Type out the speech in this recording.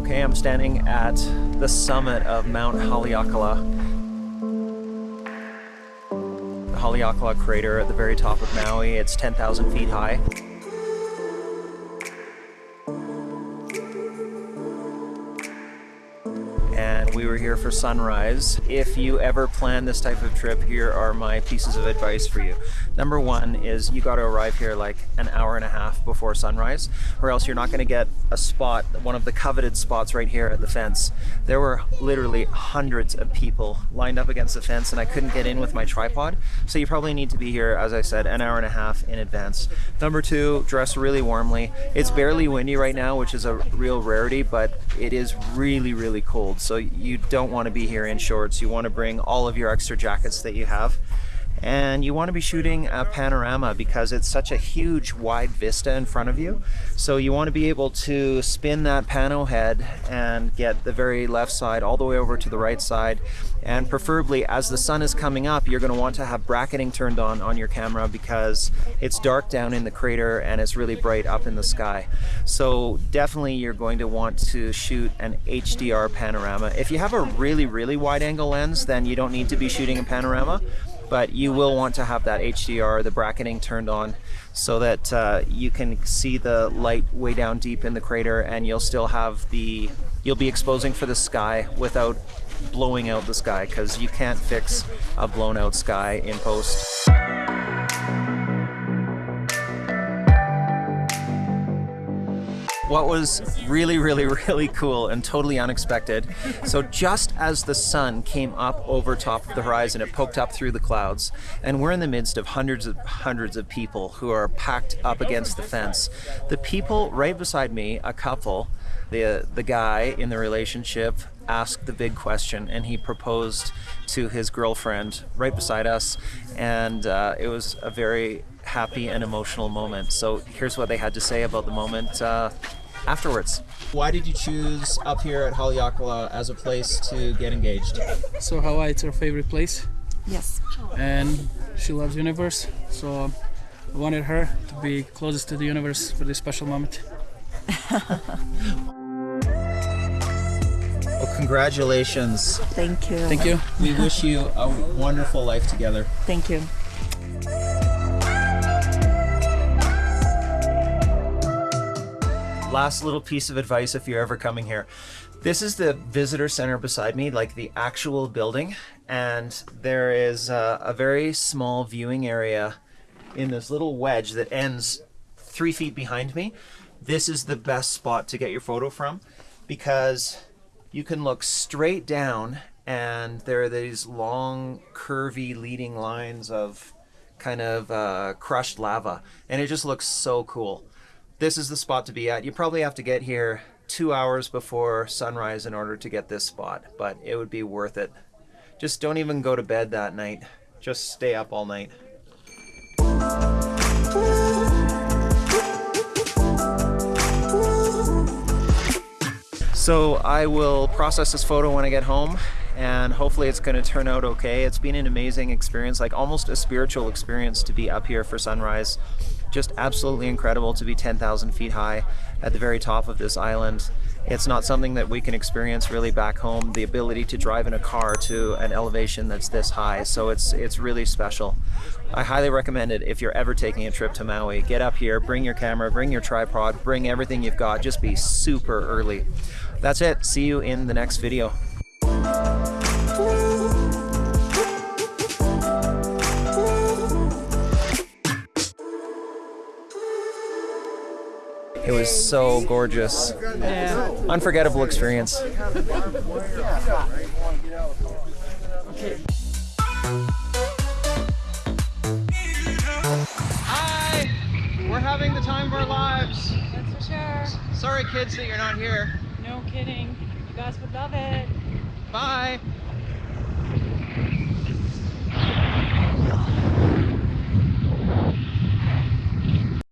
Okay, I'm standing at the summit of Mount Haleakala. The Haleakala crater at the very top of Maui. It's 10,000 feet high. We were here for sunrise. If you ever plan this type of trip, here are my pieces of advice for you. Number one is you got to arrive here like an hour and a half before sunrise, or else you're not going to get a spot, one of the coveted spots right here at the fence. There were literally hundreds of people lined up against the fence, and I couldn't get in with my tripod. So you probably need to be here, as I said, an hour and a half in advance. Number two, dress really warmly. It's barely windy right now, which is a real rarity, but it is really, really cold. So you don't want to be here in shorts. You want to bring all of your extra jackets that you have and you want to be shooting a panorama because it's such a huge wide vista in front of you. So you want to be able to spin that pano head and get the very left side all the way over to the right side. And preferably as the sun is coming up you're going to want to have bracketing turned on on your camera because it's dark down in the crater and it's really bright up in the sky. So definitely you're going to want to shoot an HDR panorama. If you have a really really wide angle lens then you don't need to be shooting a panorama but you will want to have that HDR, the bracketing turned on so that uh, you can see the light way down deep in the crater and you'll still have the, you'll be exposing for the sky without blowing out the sky because you can't fix a blown out sky in post. What was really, really, really cool and totally unexpected. So just as the sun came up over top of the horizon, it poked up through the clouds, and we're in the midst of hundreds of hundreds of people who are packed up against the fence. The people right beside me, a couple, the the guy in the relationship asked the big question and he proposed to his girlfriend right beside us and uh, it was a very happy and emotional moment so here's what they had to say about the moment uh, afterwards. Why did you choose up here at Haleakala as a place to get engaged? So Hawaii is her favorite place. Yes. And she loves universe, so I wanted her to be closest to the universe for this special moment. well, congratulations. Thank you. Thank you. We wish you a wonderful life together. Thank you. Last little piece of advice if you're ever coming here. This is the visitor center beside me, like the actual building, and there is a, a very small viewing area in this little wedge that ends three feet behind me. This is the best spot to get your photo from because you can look straight down and there are these long curvy leading lines of kind of uh, crushed lava and it just looks so cool this is the spot to be at. You probably have to get here two hours before sunrise in order to get this spot, but it would be worth it. Just don't even go to bed that night. Just stay up all night. So I will process this photo when I get home and hopefully it's going to turn out okay. It's been an amazing experience, like almost a spiritual experience to be up here for sunrise. Just absolutely incredible to be 10,000 feet high at the very top of this island. It's not something that we can experience really back home, the ability to drive in a car to an elevation that's this high. So it's, it's really special. I highly recommend it if you're ever taking a trip to Maui. Get up here, bring your camera, bring your tripod, bring everything you've got. Just be super early. That's it. See you in the next video. It was so gorgeous. Yeah. Unforgettable experience. Hi! We're having the time of our lives. That's for sure. Sorry kids that you're not here. No kidding. You guys would love it. Bye.